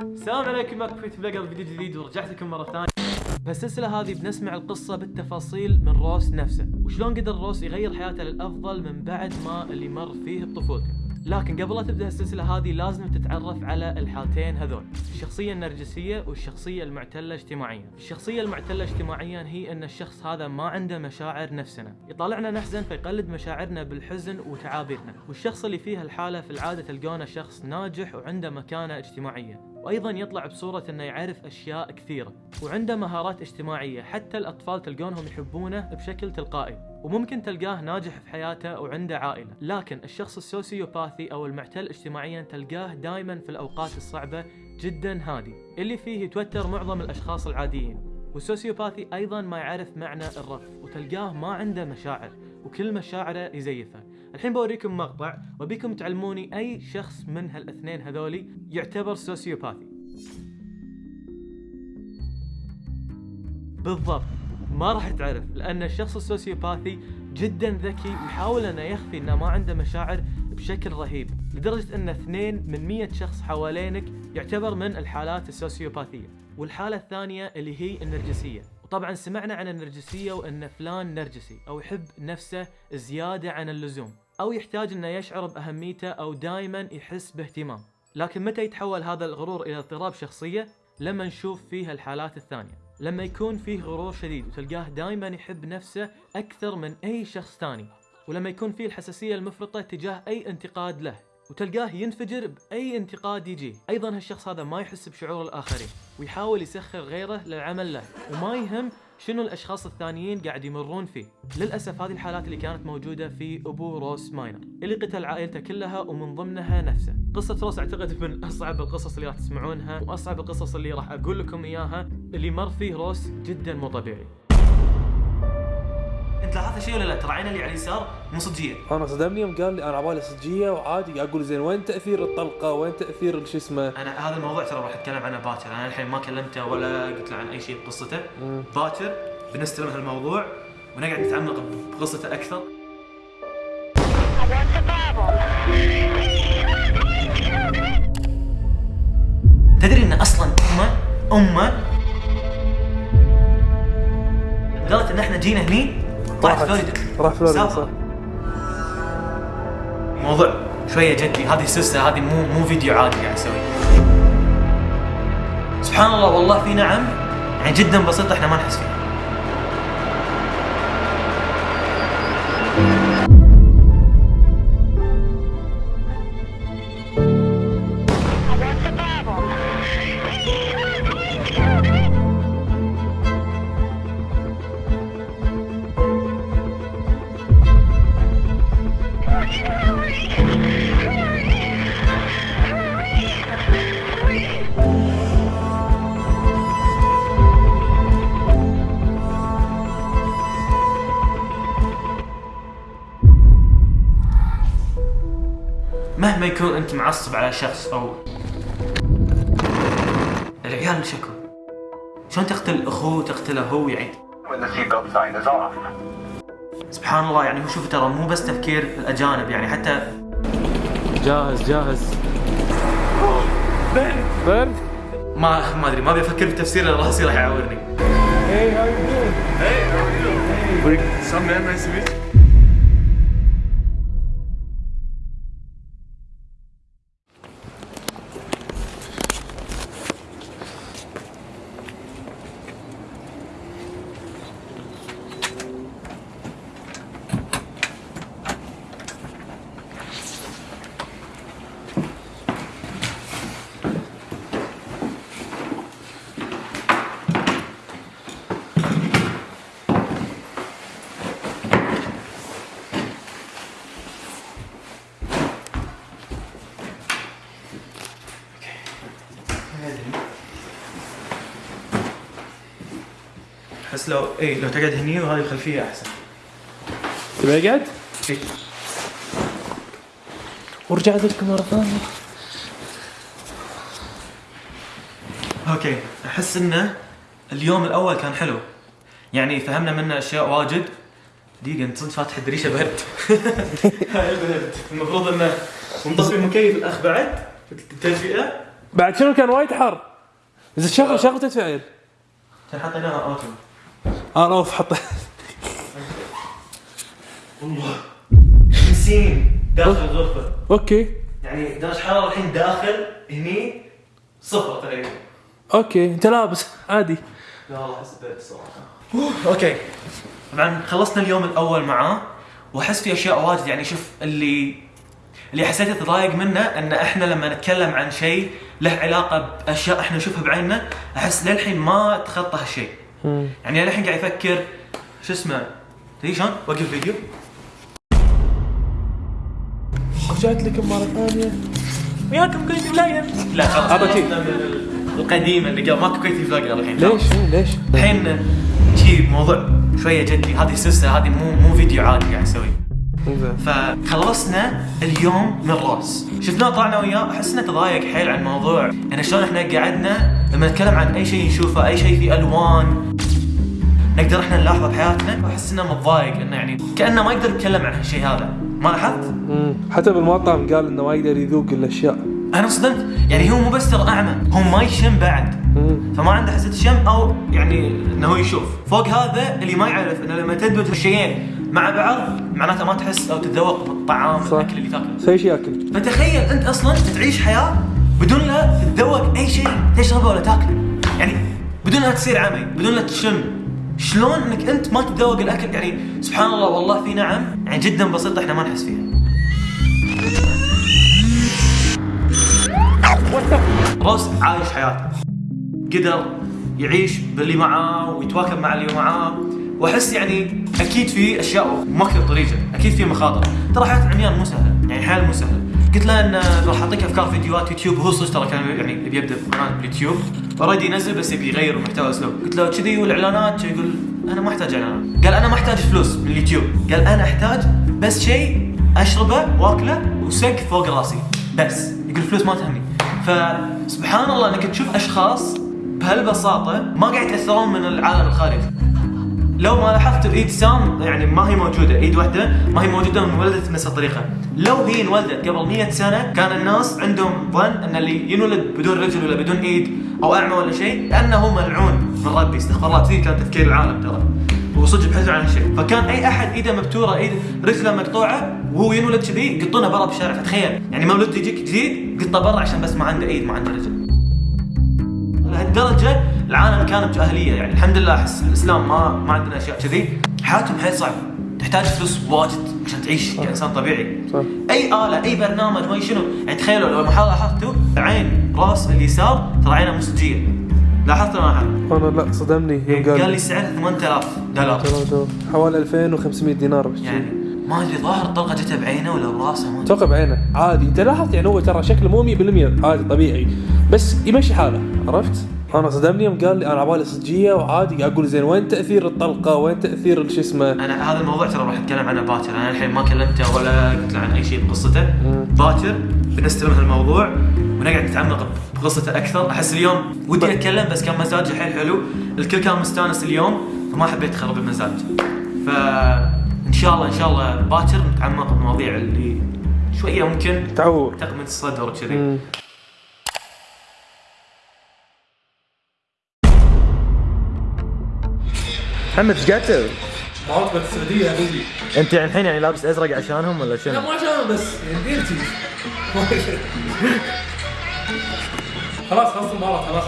السلام عليكم معكم فيت بلقر فيديو جديد ورجعت لكم مرة ثانية. بهالسلسلة هذه بنسمع القصة بالتفاصيل من روس نفسه وشلون قدر روس يغير حياته للأفضل من بعد ما اللي مر فيه بطفولته لكن قبل لا تبدأ السلسلة هذه لازم تتعرف على الحالتين هذول. الشخصية النرجسية والشخصية المعتلة اجتماعيا. الشخصية المعتلة اجتماعيا هي إن الشخص هذا ما عنده مشاعر نفسنا. يطالعنا نحزن فيقلد مشاعرنا بالحزن وتعابيرنا. والشخص اللي فيه الحالة في العادة تلقونه شخص ناجح وعنده مكانة اجتماعية. وأيضا يطلع بصورة إنه يعرف أشياء كثيرة. وعنده مهارات اجتماعية. حتى الأطفال تلقونهم يحبونه بشكل تلقائي. وممكن تلقاه ناجح في حياته وعنده عائلة. لكن الشخص السوسيوباثي أو المعتل اجتماعيا تلقاه دائما في الأوقات الصعبة جدا هادي. اللي فيه يتوتر معظم الأشخاص العاديين. والسوسيوباثي أيضا ما يعرف معنى الرفض وتلقاه ما عنده مشاعر وكل مشاعره يزيفها الحين بوريكم مقطع وبيكم تعلموني أي شخص من هالاثنين هذولي يعتبر سوسيوباثي. بالضبط. ما راح تعرف لأن الشخص السوسيوباثي جدا ذكي ويحاول إنه يخفي إنه ما عنده مشاعر بشكل رهيب لدرجة إن اثنين من مية شخص حوالينك يعتبر من الحالات السوسيوباثية والحالة الثانية اللي هي النرجسية. وطبعا سمعنا عن النرجسية وإن فلان نرجسي أو يحب نفسه زيادة عن اللزوم أو يحتاج إنه يشعر بأهميته أو دائما يحس باهتمام. لكن متى يتحول هذا الغرور إلى اضطراب شخصية؟ لما نشوف فيها الحالات الثانية. لما يكون فيه غرور شديد وتلقاه دائما يحب نفسه أكثر من أي شخص ثاني. ولما يكون فيه الحساسية المفرطة تجاه أي انتقاد له وتلقاه ينفجر بأي انتقاد يجيه أيضا هالشخص هذا ما يحس بشعور الآخرين ويحاول يسخر غيره للعمل له وما يهم شنو الأشخاص الثانيين قاعد يمرون فيه؟ للأسف هذه الحالات اللي كانت موجودة في أبو روس ماينر اللي قتل عائلته كلها ومن ضمنها نفسه. قصة روس أعتقد من أصعب القصص اللي راح تسمعونها وأصعب القصص اللي راح أقول لكم إياها اللي مر فيه روس جدا مو طبيعي. شيء ولا لا؟ ترى عينه اللي على اليسار مو صجية. أنا صدمني يوم قال لي أنا عبالي صجية وعادي أقول زين وين تأثير الطلقة؟ وين تأثير شو اسمه؟ أنا هذا الموضوع ترى راح أتكلم عنه باكر. أنا الحين ما كلمته ولا قلت له عن أي شيء بقصته. باكر بنستلم هالموضوع ونقعد نتعمق بقصته أكثر? تدري إن أصلا امه أمه قالت إن إحنا جينا هني راحت. فلوريدا. راح فلوريدا. صح. موضوع شوية جدي. هذه سلسلة هذه مو مو فيديو عادي قاعد أسويه. سبحان الله والله في نعم. يعني جدا بسيطه إحنا ما نحس فيها معصب على شخص أو العيال شكو شلون تقتل أخوه تقتله هو يعني. سبحان الله يعني هو شوف ترى مو بس تفكير الأجانب يعني حتى جاهز جاهز. برد ما ما أدري ما أبي أفكر في تفسير الراسي راح يعورني Some man, nice to meet you. احس لو اي لو تقعد هني وهذه الخلفية أحسن. تبي اقعد؟ إي. ورجعت لكم مرة ثانية. okay. أحس إنه اليوم الأول كان حلو. يعني فهمنا منه أشياء واجد. دقيقة أنت صدق فاتح الدريشة برد هاي البرد المفروض إنه ونطفي المكيف الأخ بعد. التدفئة بعد شنو كان وايد حر. زين شغل شغل تدفئة كان حطيناها auto أنا off حط 50 داخل الغرفه okay. يعني درجة حرارة الحين داخل هني صفر تقريبا. okay. انت لابس. عادي. لا والله أحس برد الصراحه أوكي. طبعا خلصنا اليوم الأول معاه وأحس في أشياء واجد. يعني شوف اللي اللي حسيت اتضايق منه إن إحنا لما نتكلم عن شيء له علاقة بأشياء إحنا نشوفها بعيننا أحس للحين ما تخطى هالشيء. يعني للحين قاعد يفكر شو اسمه تدري شلون؟ وقف الفيديو رجعت لكم مرة ثانية. وياكم كويتي فلاجر لا خلاص. عطى شي. خلصنا من القديم اللي قبل ماكو كويتي فلاجر الحين ليش؟ ليش؟ الحين شي موضوع شوية جدي. هذه سلسلة هذه مو مو فيديو عادي قاعد اسويه زين فخلصنا اليوم من روس شفناه طلعنا وياه أحس إنه تضايق حيل عن موضوع يعني شلون إحنا قعدنا لما نتكلم عن أي شيء نشوفه أي شيء فيه ألوان نقدر إحنا نلاحظه بحياتنا وأحس إنه متضايق انه يعني كأنه ما يقدر يتكلم عن هالشيء هذا. ما لاحظت؟ حتى بالمطعم قال إنه ما يقدر يذوق الأشياء. أنا صدمت. يعني هو مو بس ترى أعمى هو ما يشم بعد. فما عنده حاسه الشم أو يعني إنه هو يشوف. فوق هذا اللي ما يعرف إنه لما تدمج الشيئين مع بعض معناته ما تحس أو تتذوق الطعام صح. الأكل اللي تاكله. سوي شيء ياكل. فتخيل أنت أصلا تعيش حياة بدون لا تتذوق أي شيء تشربه ولا تاكله. يعني بدون لا تصير عمي بدون لا تشم شلون إنك أنت ما تتذوق الأكل؟ يعني سبحان الله والله في نعم. يعني جدا بسيطة إحنا ما نحس فيها. روس عايش حياته. قدر يعيش باللي معاه ويتواكب مع اللي معاه. وأحس يعني أكيد في أشياء ماكله طريقة أكيد في مخاطر. ترى حياة العميان مو سهلة يعني حيل مو سهلة. قلت له إن راح أعطيك أفكار فيديوهات يوتيوب وهو صدق ترى كان يعني يبي يبدأ قناة باليوتيوب. already ينزل بس يبي يغير محتوى أسلوب. قلت له كذي والإعلانات؟ يقول؟ أنا ما أحتاج إعلانات. قال أنا ما أحتاج فلوس من اليوتيوب. قال أنا أحتاج بس شيء أشربه وأكله وسقف فوق راسي. بس. يقول الفلوس ما تهمني. فسبحان الله إنك تشوف أشخاص بهالبساطة ما قاعد يتأثرون من العالم الخارجي. لو ما لاحظتوا إيد سام يعني ما هي موجودة إيد واحدة ما هي موجودة من ولدت بنفس الطريقة. لو هي انولدت قبل 100 سنة كان الناس عندهم ظن إن اللي ينولد بدون رجل ولا بدون إيد أو أعمى ولا شيء كانه ملعون من ربي. استغفر الله كذي كان تفكير العالم ترى. وصدق بحثوا عن هالشيء. فكان أي أحد إيده مبتورة إيد رجله مقطوعة وهو ينولد كذي يقطونه برا بالشارع فتخيل يعني مولود يجيك جديد قطة برا عشان بس ما عنده إيد ما عنده رجل. لهالدرجة العالم كان بجاهليه يعني. الحمد لله احس الإسلام ما ما عندنا أشياء كذي. حياتهم حيل صعبة. تحتاج فلوس واجد عشان تعيش كإنسان طبيعي. صح. أي آلة أي برنامج ما شنو. يعني تخيلوا لو لاحظتوا عين راس اليسار ترى عينه مستجيه لاحظت ولا ما لاحظت؟ أنا لا صدمني. يوم قال لي قال سعرها 8000 دولار. حوالي 2500 دينار بس يعني ما أدري ظاهر الطلقة جتها بعينه ولا براسه. أتوقع بعينه عادي. أنت لاحظت يعني هو ترى شكله مو 100% عادي طبيعي. بس يمشي حاله. عرفت؟ أنا صدمني يوم قال لي أنا عبالي صجية وعادي. قاعد أقول زين وين تأثير الطلقة؟ وين تأثير شو اسمه؟ أنا هذا الموضوع ترى راح أتكلم عنه باكر. أنا الحين ما كلمته ولا قلت له عن أي شيء بقصته. باكر بنستلم هالموضوع ونقعد نتعمق بقصته أكثر. أحس اليوم ودي أتكلم بس كان مزاجي حيل حلو. الكل كان مستانس اليوم فما حبيت أخرب المزاج. فان شاء الله إن شاء الله باكر نتعمق بالمواضيع اللي شوية ممكن تعور. تقمة الصدر وكذي. محمد إيش قاعد تسوي؟ معاقبة السعودية يا بيبي أنت يعني الحين يعني لابس أزرق عشانهم ولا شنو؟ ما عشان بس يعني ديرتي خلاص خلص المباراة خلاص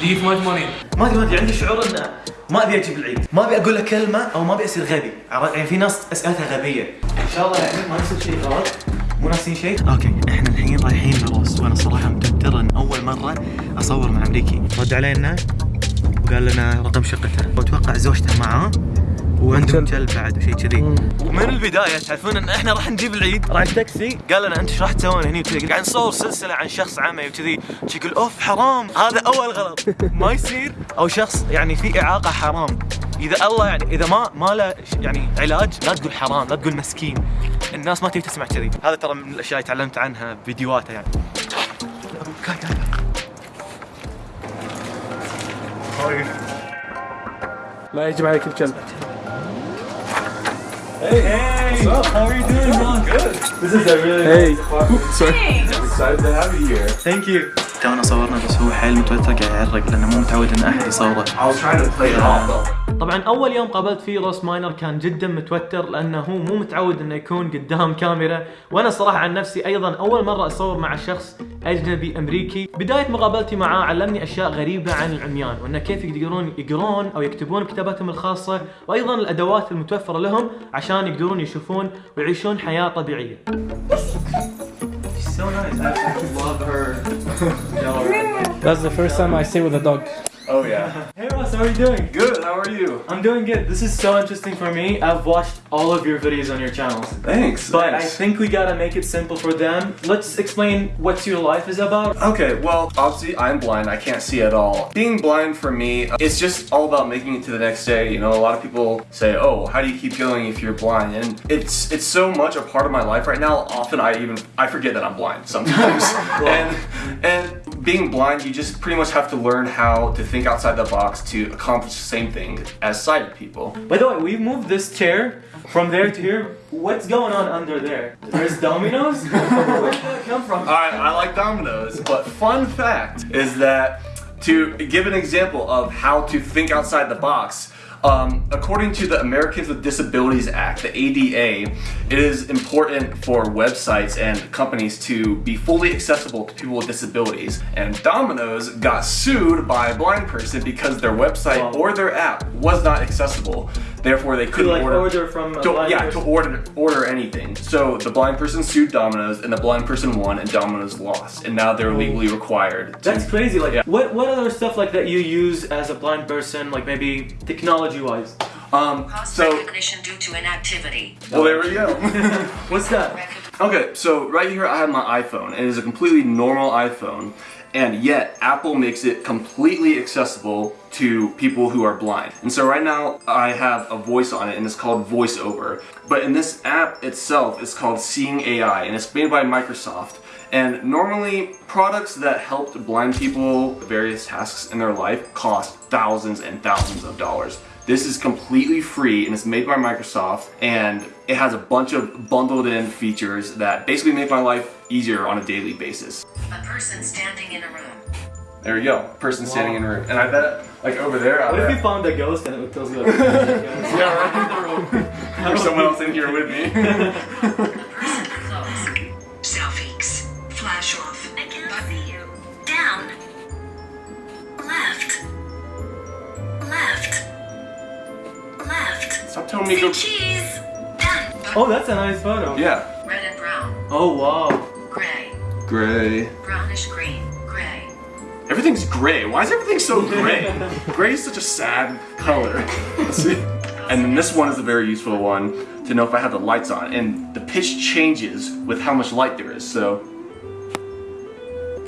دي في ماج ماني ما أدري ما أدري عندي شعور إنه ما أبي أجيب العيد، ما أبي أقول له كلمة أو ما أبي أصير غبي،؟ يعني في ناس أسئلتها غبية. إن شاء الله يعني ما يصير شيء غلط، مو ناسين شيء. أوكي إحنا الحين رايحين لروس وأنا صراحة متوتر إن أول مرة أصور مع أمريكي. رد علينا وقال لنا رقم شقته، وأتوقع زوجته معاه وعندهم كلب بعد وشيء كذي. ومن البداية تعرفون إن إحنا راح نجيب العيد، راح التاكسي قال لنا أنت إيش راح تسوون هني وكذي، قاعد نصور سلسلة عن شخص عمي وكذي، يقول أوف حرام، هذا أول غلط، ما يصير. أو شخص يعني في إعاقة حرام. إذا الله يعني إذا ما ما له يعني علاج لا تقول حرام، لا تقول مسكين. الناس ما تبي تسمع كذي، هذا ترى من الأشياء اللي تعلمت عنها بفيديوهاته يعني. لا يجب عليك الكلب Hey, what's up? How are you doing, man? Good. This is a really Hey. nice. Sorry. I'm excited to have you here. Thank you. تونا صورنا بس هو حيل متوتر قاعد يعرق لأنه مو متعود ان أحد يصوره I was trying to play it off though. طبعا أول يوم قابلت فيه روس ماينر كان جدا متوتر لأنه هو مو متعود إنه يكون قدام كاميرا وأنا صراحة عن نفسي أيضا أول مرة أصور مع شخص أجنبي أمريكي بداية مقابلتي معاه علمني أشياء غريبة عن العميان وانه كيف يقدرون يقرون أو يكتبون بكتاباتهم الخاصة وأيضا الأدوات المتوفرة لهم عشان يقدرون يشوفون ويعيشون حياة طبيعية So nice. I, I love her. That's the first time I stay with a dog. Oh yeah. Hey Ross, how are you doing? Good. How are you? I'm doing good. This is so interesting for me. I've watched all of your videos on your channels. Thanks. But I think we gotta make it simple for them. Let's explain what your life is about. Okay, well, obviously I'm blind. I can't see at all. Being blind for me, it's just all about making it to the next day. You know, a lot of people say, "Oh, how do you keep going if you're blind?" And it's it's so much a part of my life right now. Often I even I forget that I'm blind sometimes. and and being blind, you just pretty much have to learn how to think outside the box to accomplish the same thing as sighted people. By the way, we moved this chair from there to here. What's going on under there? There's dominoes? Where did that come from? Alright, I like dominoes, but fun fact is that to give an example of how to think outside the box, um, according to the Americans with Disabilities Act, the ADA, it is important for websites and companies to be fully accessible to people with disabilities. And Domino's got sued by a blind person because their website or their app was not accessible. Therefore, they couldn't like order, order from a to, blind yeah, person. to order order anything. So the blind person sued Domino's, and the blind person won, and Domino's lost, and now they're legally required. to- That's crazy. Like, Yeah. what what other stuff like that you use as a blind person? Like maybe technology wise. Um. Cost So recognition due to inactivity. well, there we go. What's that? okay, so right here I have my iPhone. It is a completely normal iPhone, and yet Apple makes it completely accessible to people who are blind. And so right now I have a voice on it, and it's called VoiceOver. But in this app itself, it's called Seeing AI, and it's made by Microsoft. And normally, products that help blind people various tasks in their life cost thousands and thousands of dollars. This is completely free and it's made by Microsoft and it has a bunch of bundled in features that basically make my life easier on a daily basis. A person standing in a room. There you go, person standing in a room. And I bet, like over there, I What if you found a ghost and it tells you like, yeah, right. There's someone else in here with me. Left. Stop me go. cheese. Done. oh, that's a nice photo. Yeah. Red and brown. Oh wow. Gray. Gray. Brownish green. Gray. Everything's gray. Why is everything so gray? gray is such a sad color. Let's see. And then this one is a very useful one to know if I have the lights on. And the pitch changes with how much light there is. So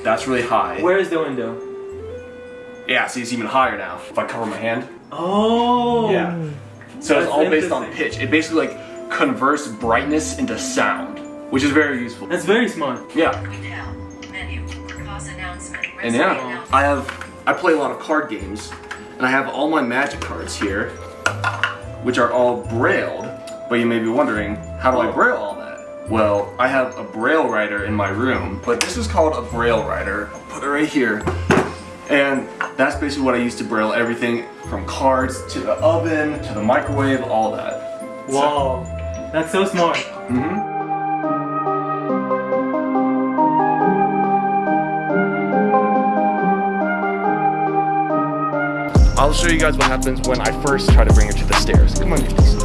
that's really high. Where is the window? Yeah, see, it's even higher now. If I cover my hand. Oh. Yeah. So it's all based on pitch. It basically like converts brightness into sound, which is very useful. That's very smart. Yeah. Withheld. Menu. Cause announcement. And yeah. I have I play a lot of card games, and I have all my magic cards here, which are all brailled. But you may be wondering, how do I oh. braille all that? Well, I have a braille writer in my room, but this is called a braille writer. I'll put it right here. And that's basically what I use to braille everything from cards to the oven to the microwave, all that. Wow. That's so smart. Mm -hmm. I'll show you guys what happens when I first try to bring her to the stairs. Come on, please.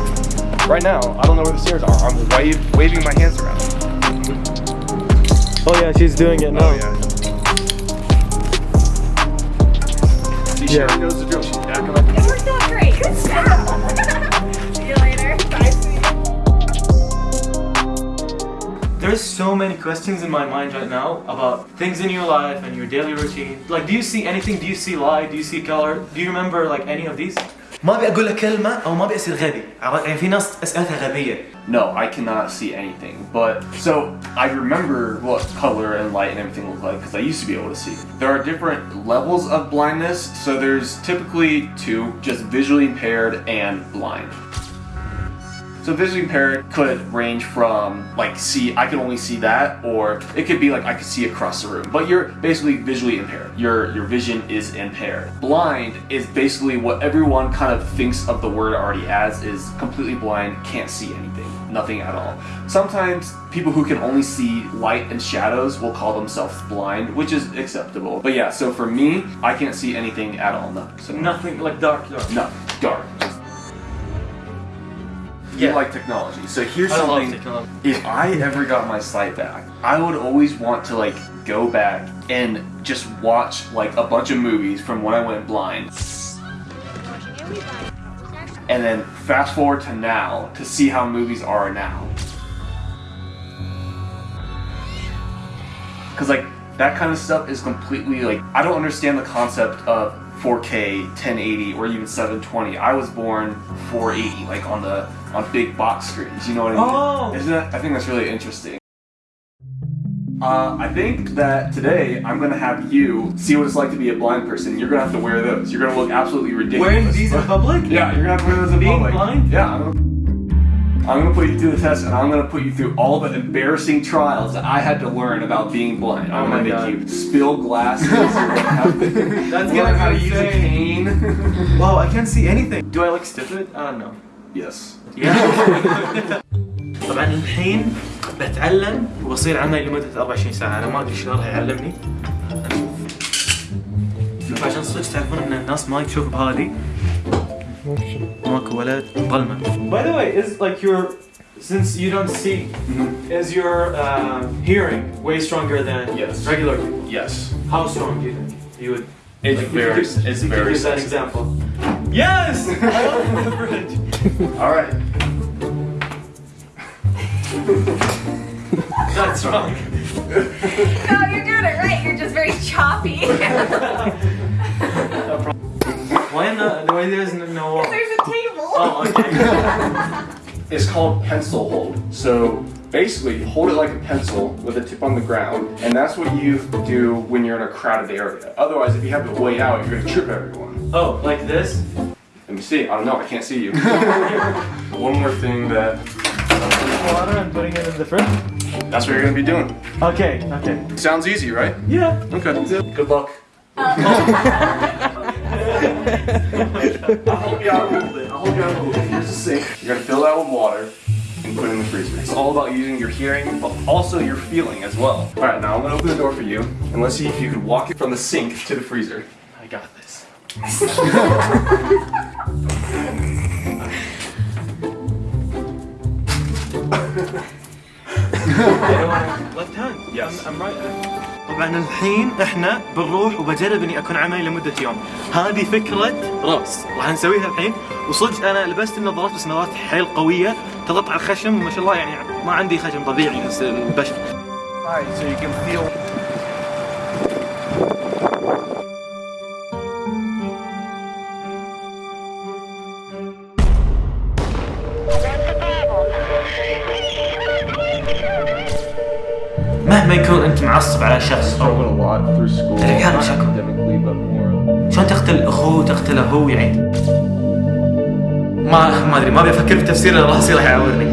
Right now, I don't know where the stairs are. I'm wave, waving my hands around. Oh yeah, she's doing it now. Oh yeah. See, she already knows the drill. She's backing up. It worked out great. Good stuff. See you later. Bye, sweetie. There's so many questions in my mind right now about things in your life and your daily routine. Like, do you see anything? Do you see light? Do you see color? Do you remember like any of these? ما ابي اقول لك كلمه او ما ابي اصير غبي عرفت؟ يعني في ناس اسئلتها غبيه No, I cannot see anything. But so I remember what color and light and everything look like because I used to be able to see. There are different levels of blindness. So there's typically two, just visually impaired and blind. So visually impaired could range from like see I can only see that, or it could be like I could see across the room. But you're basically visually impaired. Your your vision is impaired. Blind is basically what everyone kind of thinks of the word already as is completely blind, can't see anything, nothing at all. Sometimes people who can only see light and shadows will call themselves blind, which is acceptable. But yeah, so for me, I can't see anything at all. No, so Nothing like dark, dark. no, dark. You like technology. So here's I something. If I ever got my sight back, I would always want to like go back and just watch like a bunch of movies from when I went blind, and then fast forward to now to see how movies are now. Cause like that kind of stuff is completely like I don't understand the concept of 4K, 1080, or even 720. I was born 480, like on the on big box screens. You know what I mean? Oh. Isn't that? I think that's really interesting. Uh, I think that today I'm gonna have you see what it's like to be a blind person. You're gonna have to wear those. You're gonna look absolutely ridiculous. Wearing these in public? Yeah, you're gonna have to wear those in Being public. blind? Yeah. I'm gonna, I'm gonna put you through the test, and I'm gonna put you through all the embarrassing trials that I had to learn about being blind. I'm Oh gonna my make God. you spill glasses. That's gonna how to be use a insane. cane. Wow, I can't see anything. Do I look stupid? I don't know. yes. طبعا الحين بتعلم وبصير عملي لمدة 24 ساعة أنا ما أدري شلون راح يعلمني شوف عشان صدق تعرفون ان الناس ما تشوف بهذه ماكو ولا ظلمة By the way, is like your since you don't see, is your uh, hearing way stronger than Yes. regular people? Yes. How strong do you think you would? It's like, if you very. could- It's if you very. Use that sensitive. example. Yes. I opened the fridge. All right. That's wrong. No, you're doing it right. You're just very choppy. Why not? Why there's no- no? There's a table. Oh, okay. It's called pencil hold. So basically, you hold it like a pencil with a tip on the ground, and that's what you do when you're in a crowded area. Otherwise, if you have it way out, you're gonna trip everyone. Oh, like this? Let me see. I don't know. I can't see you. One more thing that Water and putting it in the fridge? that's what you're gonna be doing. Okay, okay. Sounds easy, right? Yeah. Okay. Good luck. I'll oh. Hold you out a little bit. I'll hold you out a little bit. Here's the sink. You're gonna fill that with water and put it in the freezer. It's all about using your hearing, but also your feeling as well. All right, now I'm gonna open the door for you, and let's see if you can walk it from the sink to the freezer. I got this. left hand. Yes. I'm, I'm right hand. طبعا الحين إحنا بنروح وبجرب إني أكون عملي لمدة يوم. هذه فكرة راس راح نسويها الحين وصدق أنا لبست النظارات بس نظارات حيل قوية تضغط على الخشم ما شاء الله يعني ما عندي خشم طبيعي بس البشر. مهما يكون أنت معصب على شخص check. academically, but more. شلون تقتل اخوه تقتله هو يعني ما ما أدري ما أبي أفكر في تفسير لأن راسي راح يعورني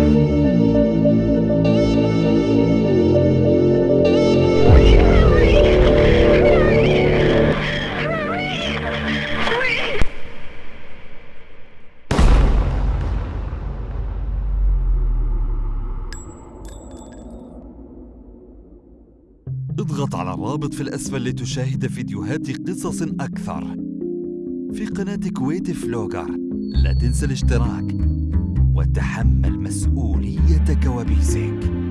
الرابط في الأسفل لتشاهد فيديوهات قصص أكثر. في قناة Kuwait Vlogger لا تنسى الاشتراك وتحمل مسؤولية كوابيسك